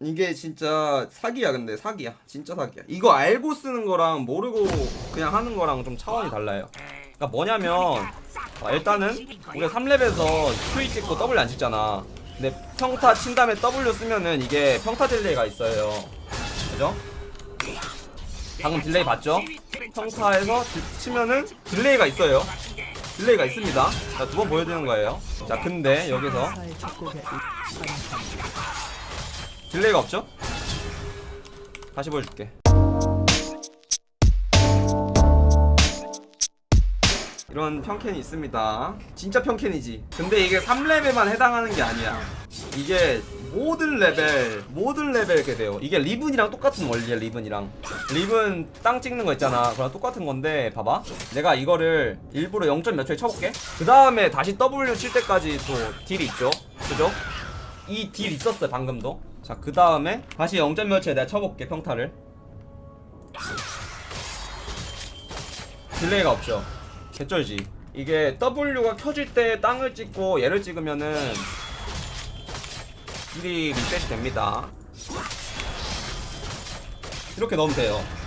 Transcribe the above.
이게 진짜 사기야 근데 사기야. 진짜 사기야. 이거 알고 쓰는 거랑 모르고 그냥 하는 거랑 좀 차원이 달라요. 그러니까 뭐냐면 어, 일단은 우리가 3렙에서 Q 찍고 W 안 찍잖아. 근데 평타 친 다음에 W 쓰면은 이게 평타 딜레이가 있어요. 그죠? 방금 딜레이 봤죠? 평타에서 디- 치면은 딜레이가 있어요. 딜레이가 있습니다. 자 두 번 보여드리는 거예요. 자 근데 여기서 딜레이가 없죠? 다시 보여줄게. 이런 평캔이 있습니다. 진짜 평캔이지. 근데 이게 3레벨만 해당하는 게 아니야. 이게 모든 레벨 모든 레벨 이렇게 돼요. 이게 리븐이랑 똑같은 원리야 리븐이랑. 리븐 땅 찍는 거 있잖아. 그랑 똑같은 건데 봐봐. 내가 이거를 일부러 0. 몇 초에 쳐볼게. 그 다음에 다시 W 칠 때까지 또 딜레이 있죠? 그죠? 딜레이 있었어요 방금도 자 그 다음에 다시 0. 몇 초에 내가 쳐볼게 평타를. 딜레이가 없죠. 개쩔지. 이게 W가 켜질 때 땅을 찍고 얘를 찍으면은 딜레이 리셋이 됩니다. 이렇게 넣으면 돼요